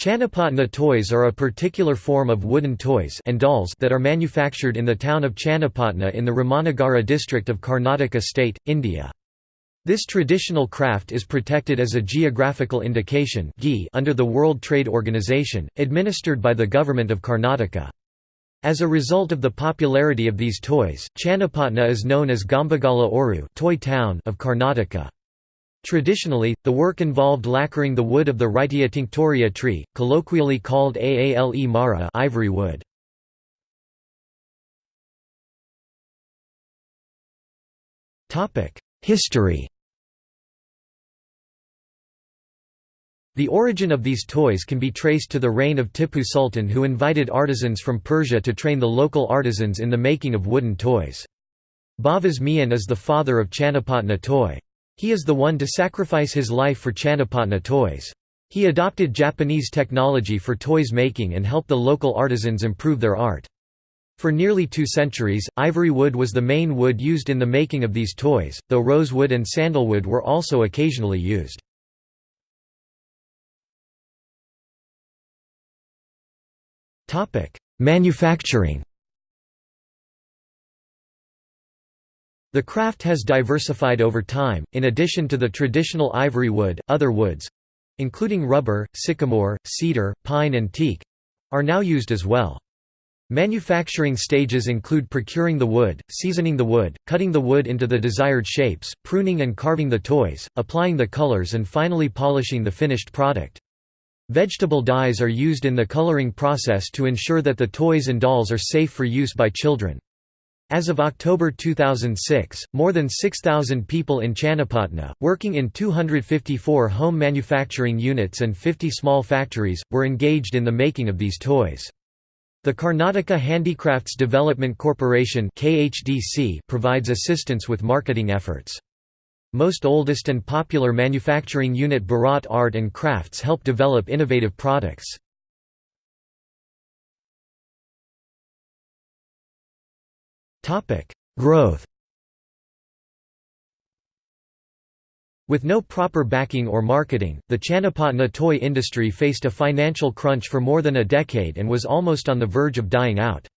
Channapatna toys are a particular form of wooden toys and dolls that are manufactured in the town of Channapatna in the Ramanagara district of Karnataka state, India. This traditional craft is protected as a geographical indication under the World Trade Organization, administered by the government of Karnataka. As a result of the popularity of these toys, Channapatna is known as Gombegala Ooru toy town of Karnataka. Traditionally, the work involved lacquering the wood of the Wrightia tinctoria tree, colloquially called Aale Mara ivory wood. History The origin of these toys can be traced to the reign of Tipu Sultan who invited artisans from Persia to train the local artisans in the making of wooden toys. Bhavas Mian is the father of Channapatna toy. He is the one to sacrifice his life for Channapatna toys. He adopted Japanese technology for toys making and helped the local artisans improve their art. For nearly two centuries, ivory wood was the main wood used in the making of these toys, though rosewood and sandalwood were also occasionally used. Manufacturing The craft has diversified over time, in addition to the traditional ivory wood, other woods—including rubber, sycamore, cedar, pine and teak—are now used as well. Manufacturing stages include procuring the wood, seasoning the wood, cutting the wood into the desired shapes, pruning and carving the toys, applying the colors and finally polishing the finished product. Vegetable dyes are used in the coloring process to ensure that the toys and dolls are safe for use by children. As of October 2006, more than 6,000 people in Channapatna, working in 254 home manufacturing units and 50 small factories, were engaged in the making of these toys. The Karnataka Handicrafts Development Corporation provides assistance with marketing efforts. Most oldest and popular manufacturing unit Bharat Art and Crafts help develop innovative products. Growth With no proper backing or marketing, the Channapatna toy industry faced a financial crunch for more than a decade and was almost on the verge of dying out.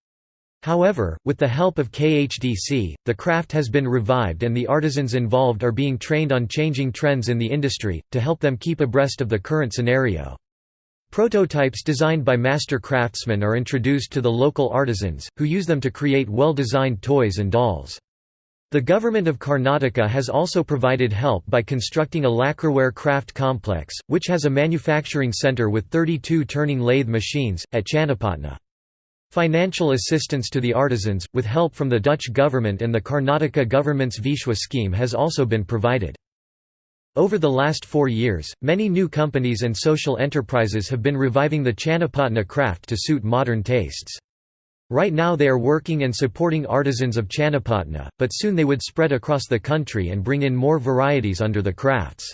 However, with the help of KHDC, the craft has been revived and the artisans involved are being trained on changing trends in the industry, to help them keep abreast of the current scenario. Prototypes designed by master craftsmen are introduced to the local artisans, who use them to create well-designed toys and dolls. The government of Karnataka has also provided help by constructing a lacquerware craft complex, which has a manufacturing centre with 32 turning lathe machines, at Channapatna. Financial assistance to the artisans, with help from the Dutch government and the Karnataka government's Vishwa scheme has also been provided. Over the last four years, many new companies and social enterprises have been reviving the Channapatna craft to suit modern tastes. Right now they are working and supporting artisans of Channapatna, but soon they would spread across the country and bring in more varieties under the crafts.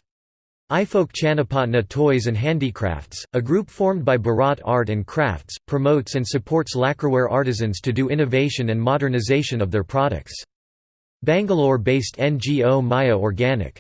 iFolk Channapatna Toys and Handicrafts, a group formed by Bharat Art and Crafts, promotes and supports lacquerware artisans to do innovation and modernization of their products. Bangalore-based NGO Maya Organic